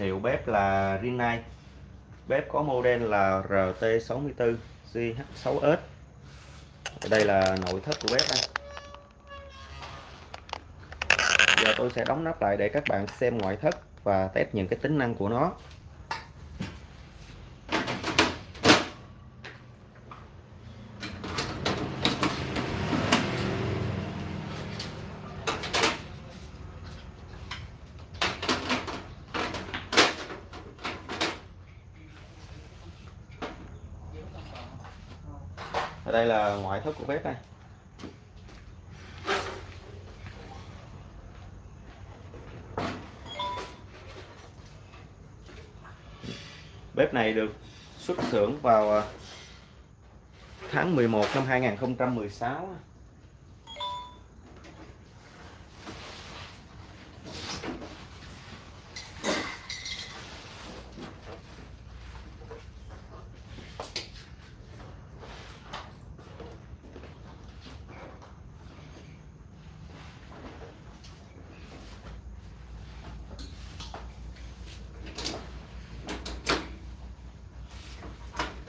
hiệu bếp là Rinnai. Bếp có model là RT64 GH6S đây là nội thất của bếp đây. giờ tôi sẽ đóng nắp lại để các bạn xem ngoại thất và test những cái tính năng của nó. Ở đây là ngoại thất của bếp đây. Bếp này được xuất xưởng vào à, tháng 11 năm 2016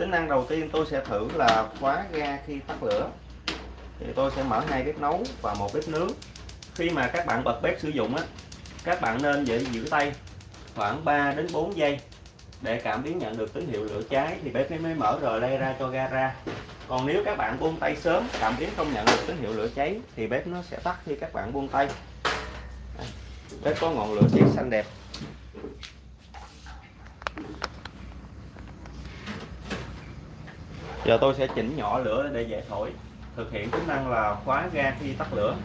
tính năng đầu tiên tôi sẽ thử là khóa ga khi tắt lửa. Thì tôi sẽ mở hai bếp nấu và một bếp nướng. Khi mà các bạn bật bếp sử dụng á, các bạn nên giữ giữ tay khoảng 3 đến 4 giây để cảm biến nhận được tín hiệu lửa cháy. Thì bếp mới mở rồi lây ra cho ga ra. Còn nếu các bạn buông tay sớm, cảm biến không nhận được tín hiệu lửa cháy, thì bếp nó sẽ tắt khi các bạn buông tay. Bếp có ngọn lửa cháy xanh đẹp. Giờ tôi sẽ chỉnh nhỏ lửa để dễ thổi, thực hiện tính năng là khóa ga khi tắt lửa.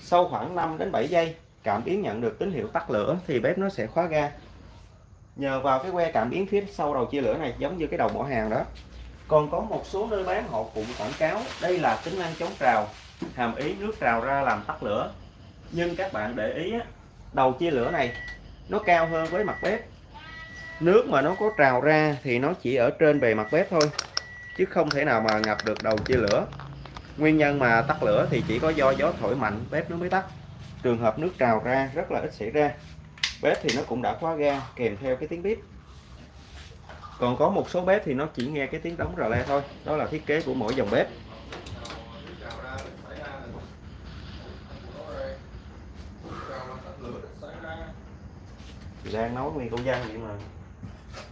Sau khoảng 5 đến 7 giây, cảm biến nhận được tín hiệu tắt lửa thì bếp nó sẽ khóa ga. Nhờ vào cái que cảm biến phía sau đầu chia lửa này, giống như cái đầu mỏ hàng đó. Còn có một số nơi bán, họ cũng quảng cáo, đây là tính năng chống trào, hàm ý nước trào ra làm tắt lửa. Nhưng các bạn để ý đầu chia lửa này, nó cao hơn với mặt bếp. Nước mà nó có trào ra thì nó chỉ ở trên bề mặt bếp thôi, chứ không thể nào mà ngập được đầu chia lửa. Nguyên nhân mà tắt lửa thì chỉ có do gió thổi mạnh, bếp nó mới tắt. Trường hợp nước trào ra rất là ít xảy ra, bếp thì nó cũng đã khóa ga, kèm theo cái tiếng bếp còn có một số bếp thì nó chỉ nghe cái tiếng đóng rờ le thôi, đó là thiết kế của mỗi dòng bếp. Đang nấu nguyên công dân vậy mà.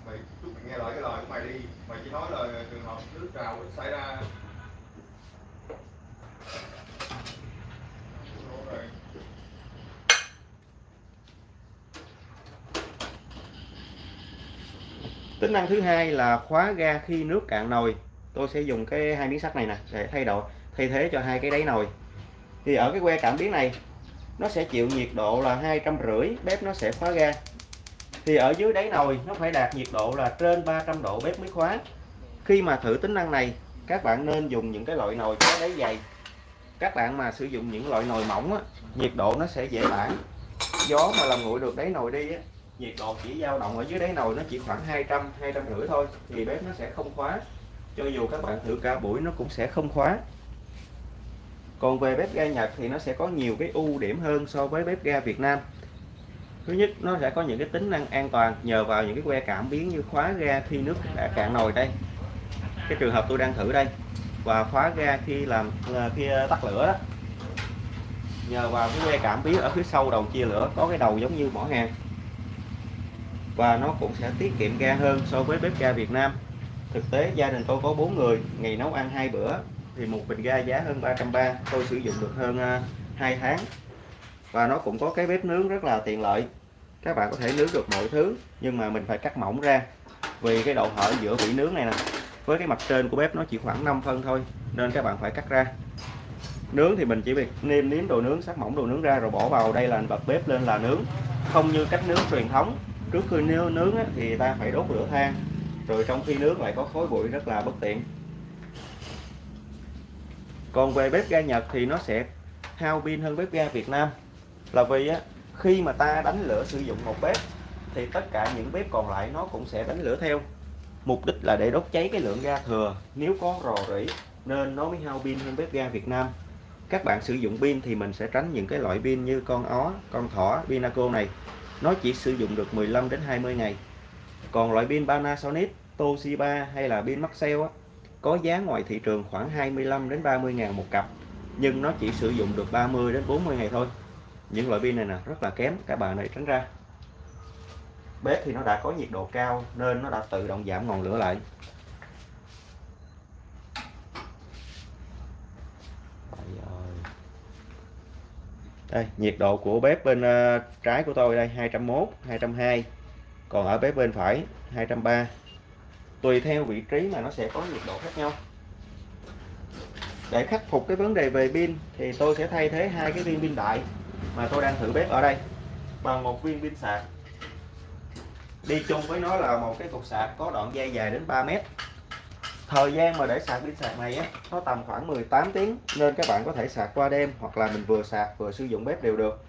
Mày chút mày nghe lời cái lời của mày đi. Mày chỉ nói là trường hợp nước trào xảy ra. Tính năng thứ hai là khóa ga khi nước cạn nồi. Tôi sẽ dùng cái hai miếng sắt này nè để thay đổi thay thế cho hai cái đáy nồi. Thì ở cái que cảm biến này nó sẽ chịu nhiệt độ là hai trăm rưỡi bếp nó sẽ khóa ga thì ở dưới đáy nồi nó phải đạt nhiệt độ là trên 300 độ bếp mới khóa khi mà thử tính năng này các bạn nên dùng những cái loại nồi có đáy dày. Các bạn mà sử dụng những loại nồi mỏng á, nhiệt độ nó sẽ dễ bản gió mà làm nguội được đáy nồi đi á, nhiệt độ chỉ dao động ở dưới đáy nồi nó chỉ khoảng 200 200 rưỡi thôi thì bếp nó sẽ không khóa. Cho dù các bạn thử cả buổi nó cũng sẽ không khóa. Còn về bếp ga Nhật thì nó sẽ có nhiều cái ưu điểm hơn so với bếp ga Việt Nam thứ nhất, nó sẽ có những cái tính năng an toàn nhờ vào những cái que cảm biến như khóa ga khi nước đã cạn nồi đây. Cái trường hợp tôi đang thử đây, và khóa ga khi làm ờ, khi ờ, tắt lửa đó. Nhờ vào cái que cảm biến ở phía sau đầu chia lửa, có cái đầu giống như mỏ hàng và nó cũng sẽ tiết kiệm ga hơn so với bếp ga Việt Nam. Thực tế, gia đình tôi có 4 người, ngày nấu ăn hai bữa, thì một bình ga giá hơn 330 tôi sử dụng được hơn ờ, 2 tháng. Và nó cũng có cái bếp nướng rất là tiện lợi các bạn có thể nướng được mọi thứ nhưng mà mình phải cắt mỏng ra. Vì cái độ hở giữa vỉ nướng này nè với cái mặt trên của bếp nó chỉ khoảng 5 phân thôi nên các bạn phải cắt ra. Nướng thì mình chỉ việc nêm nếm đồ nướng sát mỏng đồ nướng ra rồi bỏ vào. Đây là bật bếp lên là nướng. Không như cách nướng truyền thống. Trước khi nướng, nướng á, thì ta phải đốt lửa than. Rồi trong khi nướng lại có khói bụi rất là bất tiện. Còn về bếp ga Nhật thì nó sẽ hao pin hơn bếp ga Việt Nam. Là vì á, khi mà ta đánh lửa sử dụng một bếp, thì tất cả những bếp còn lại nó cũng sẽ đánh lửa theo. Mục đích là để đốt cháy cái lượng ga thừa. Nếu có rò rỉ, nên nó mới hao pin hơn bếp ga Việt Nam. Các bạn sử dụng pin thì mình sẽ tránh những cái loại pin như con ó, con thỏ, pinaco này. Nó chỉ sử dụng được 15 đến 20 ngày. Còn loại pin Panasonic, Toshiba hay là pin Maxell có giá ngoài thị trường khoảng 25 đến 30 ngàn một cặp, nhưng nó chỉ sử dụng được 30 đến 40 ngày thôi những loại pin này nè rất là kém các bạn này tránh ra. Bếp thì nó đã có nhiệt độ cao nên nó đã tự động giảm ngọn lửa lại. Đây nhiệt độ của bếp bên uh, trái của tôi đây 201 202 còn ở bếp bên phải 230 tùy theo vị trí mà nó sẽ có nhiệt độ khác nhau. Để khắc phục cái vấn đề về pin thì tôi sẽ thay thế hai cái viên pin đại mà tôi đang thử bếp ở đây. Bằng một viên pin sạc. Đi chung với nó là một cái cục sạc có đoạn dây dài đến 3 mét. Thời gian mà để sạc pin sạc này á, nó tầm khoảng 18 tiếng, nên các bạn có thể sạc qua đêm hoặc là mình vừa sạc vừa sử dụng bếp đều được.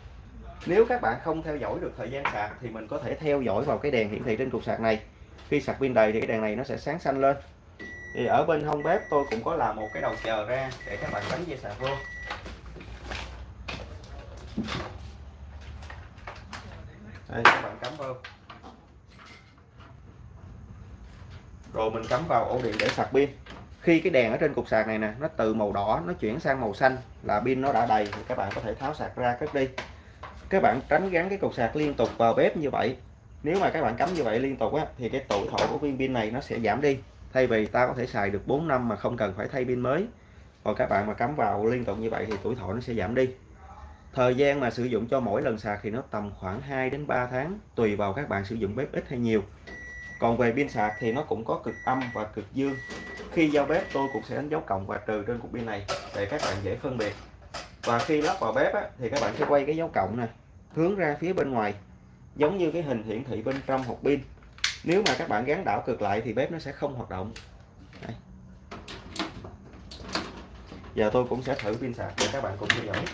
Nếu các bạn không theo dõi được thời gian sạc thì mình có thể theo dõi vào cái đèn hiển thị trên cục sạc này. Khi sạc pin đầy thì cái đèn này nó sẽ sáng xanh lên. Thì ở bên hông bếp tôi cũng có làm một cái đầu chờ ra để các bạn gắn dây sạc vô đây các bạn cắm vào. Rồi mình cắm vào ổ điện để sạc pin. Khi cái đèn ở trên cục sạc này nè, nó từ màu đỏ, nó chuyển sang màu xanh là pin nó đã đầy, thì các bạn có thể tháo sạc ra cất đi. Các bạn tránh gắn cái cục sạc liên tục vào bếp như vậy. Nếu mà các bạn cắm như vậy liên tục á, thì cái tuổi thọ của viên pin này nó sẽ giảm đi. Thay vì ta có thể xài được 4 năm mà không cần phải thay pin mới. Còn các bạn mà cắm vào liên tục như vậy thì tuổi thọ nó sẽ giảm đi thời gian mà sử dụng cho mỗi lần sạc thì nó tầm khoảng 2 đến 3 tháng tùy vào các bạn sử dụng bếp ít hay nhiều. Còn về pin sạc thì nó cũng có cực âm và cực dương. Khi giao bếp tôi cũng sẽ đánh dấu cộng và trừ trên cục pin này để các bạn dễ phân biệt. Và khi lắp vào bếp á, thì các bạn sẽ quay cái dấu cộng nè hướng ra phía bên ngoài giống như cái hình hiển thị bên trong hộp pin. Nếu mà các bạn gắn đảo cực lại thì bếp nó sẽ không hoạt động. Đây. giờ tôi cũng sẽ thử pin sạc để các bạn cùng theo dõi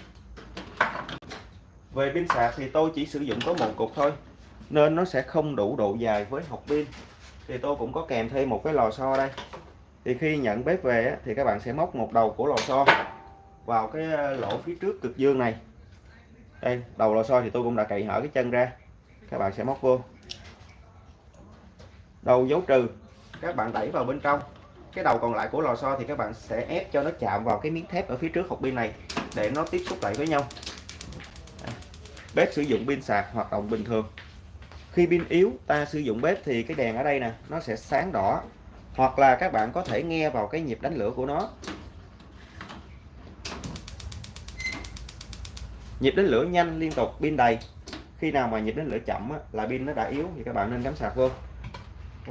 về pin sạc thì tôi chỉ sử dụng có một cục thôi, nên nó sẽ không đủ độ dài với hộp pin. Thì tôi cũng có kèm thêm một cái lò xo đây. Thì khi nhận bếp về thì các bạn sẽ móc một đầu của lò xo vào cái ờ, lỗ phía trước cực dương này. Đây, đầu lò xo thì tôi cũng đã cậy hở cái chân ra. Các bạn sẽ móc vô. Đầu dấu trừ, các bạn đẩy vào bên trong. Cái đầu còn lại của lò xo thì các bạn sẽ ép cho nó chạm vào cái miếng thép ở phía trước hộp pin này, để nó tiếp xúc lại với nhau bếp sử dụng pin sạc hoạt động bình thường. Khi pin yếu ta sử dụng bếp thì cái đèn ở đây nè nó sẽ sáng đỏ hoặc là các bạn có thể nghe vào cái nhịp đánh lửa của nó. Nhịp đánh lửa nhanh liên tục pin đầy. Khi nào mà nhịp đánh lửa chậm á, là pin nó đã yếu thì các bạn nên cắm sạc vô.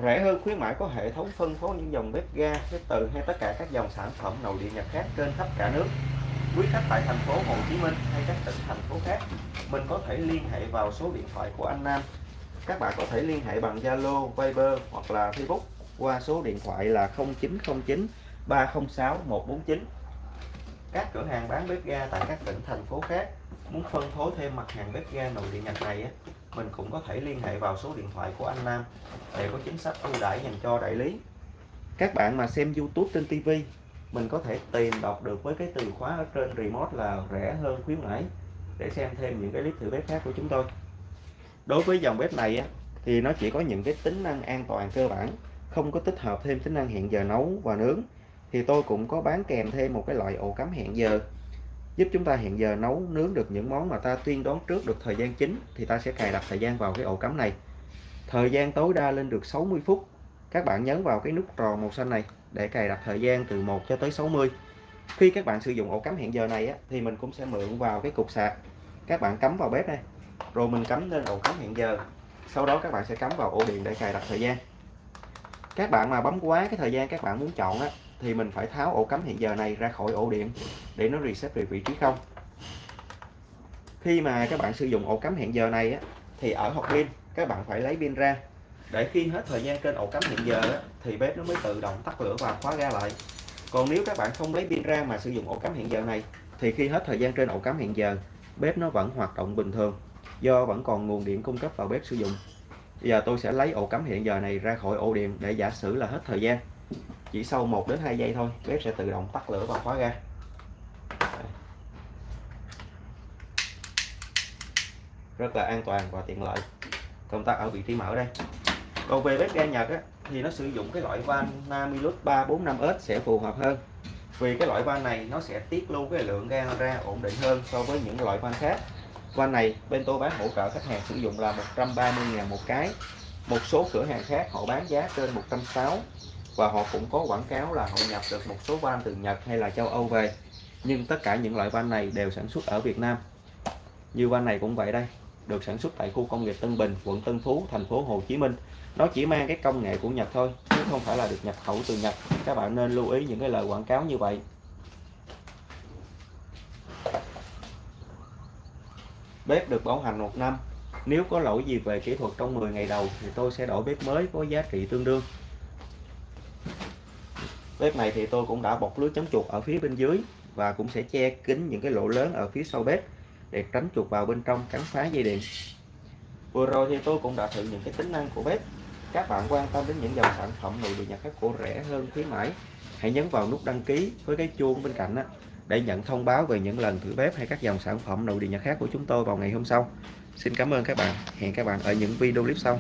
Rẻ hơn khuyến mãi có hệ thống phân phối những dòng bếp ga bếp từ hay tất cả các dòng sản phẩm nội địa nhật khác trên khắp cả nước quý khách tại thành phố Hồ Chí Minh hay các tỉnh thành phố khác mình có thể liên hệ vào số điện thoại của anh Nam. Các bạn có thể liên hệ bằng Zalo, Viber hoặc là Facebook qua số điện thoại là 0909 306 149 các cửa hàng bán bếp ga tại các tỉnh thành phố khác muốn phân phối thêm mặt hàng bếp ga nội địa Nhật này á, mình cũng có thể liên hệ vào số điện thoại của anh Nam để có chính sách ưu đãi dành cho đại lý. Các bạn mà xem YouTube trên TV mình có thể tìm đọc được với cái từ khóa ở trên remote là rẻ hơn khuyến mãi để xem thêm những cái clip thử bếp khác của chúng tôi. Đối với dòng bếp này á, thì nó chỉ có những cái tính năng an toàn cơ bản không có tích hợp thêm tính năng hẹn giờ nấu và nướng. Thì tôi cũng có bán kèm thêm một cái loại ổ cắm hẹn giờ giúp chúng ta hẹn giờ nấu nướng được những món mà ta tuyên đoán trước được thời gian chính thì ta sẽ cài đặt thời gian vào cái ổ cắm này. Thời gian tối đa lên được 60 phút. Các bạn nhấn vào cái nút tròn màu xanh này để cài đặt thời gian từ 1 cho tới 60 khi các bạn sử dụng ổ cắm hẹn giờ này á, thì mình cũng sẽ mượn vào cái cục sạc. Các bạn cắm vào bếp này rồi mình cắm lên ổ cắm hẹn giờ. Sau đó các bạn sẽ cắm vào ổ điện để cài đặt thời gian. Các bạn mà bấm quá cái thời gian các bạn muốn chọn á, thì mình phải tháo ổ cắm hẹn giờ này ra khỏi ổ điện để nó reset về vị trí không. Khi mà các bạn sử dụng ổ cắm hẹn giờ này á, thì ở hộp pin các bạn phải lấy pin ra để khi hết thời gian trên ổ cắm hẹn giờ á, thì bếp nó mới tự động tắt lửa và khóa ga lại. Còn nếu các bạn không lấy pin ra mà sử dụng ổ cắm hẹn giờ này thì khi hết thời gian trên ổ cắm hẹn giờ bếp nó vẫn hoạt động bình thường do vẫn còn nguồn điện cung cấp vào bếp sử dụng. Giờ tôi sẽ lấy ổ cắm hiện giờ này ra khỏi ổ điện để giả sử là hết thời gian. Chỉ sau 1 đến 2 giây thôi bếp sẽ tự động tắt lửa và khóa ra rất là an toàn và tiện lợi. Công tắc ở vị trí mở đây còn về bếp ga Nhật á, thì nó sử dụng cái loại van Namilus 345S sẽ phù hợp hơn. Vì cái loại van này nó sẽ tiết lưu cái lượng ga ra ổn định hơn so với những loại van khác. Van này bên tôi bán hỗ trợ khách hàng sử dụng là 130.000 một cái. Một số cửa hàng khác họ bán giá trên 160 và họ cũng có quảng cáo là họ nhập được một số van từ Nhật hay là châu Âu về. Nhưng tất cả những loại van này đều sản xuất ở Việt Nam. Như van này cũng vậy đây được sản xuất tại khu công nghiệp Tân Bình, quận Tân Phú, thành phố Hồ Chí Minh. Nó chỉ mang cái công nghệ của Nhật thôi, chứ không phải là được nhập khẩu từ Nhật. Các bạn nên lưu ý những cái lời quảng cáo như vậy. Bếp được bảo hành một năm. Nếu có lỗi gì về kỹ thuật trong 10 ngày đầu, thì tôi sẽ đổi bếp mới có giá trị tương đương. Bếp này thì tôi cũng đã bọc lưới chống chuột ở phía bên dưới và cũng sẽ che kín những cái lỗ lớn ở phía sau bếp để tránh chuột vào bên trong cắn phá dây điện. Vừa rồi thì tôi cũng đã thử những cái tính năng của bếp. Các bạn quan tâm đến những dòng sản phẩm nội địa nhật các cổ rẻ hơn khuyến mãi hãy nhấn vào nút đăng ký với cái chuông bên cạnh á, để nhận thông báo về những lần thử bếp hay các dòng sản phẩm nội địa nhật khác của chúng tôi vào ngày hôm sau. Xin cảm ơn các bạn. Hẹn các bạn ở những video clip sau.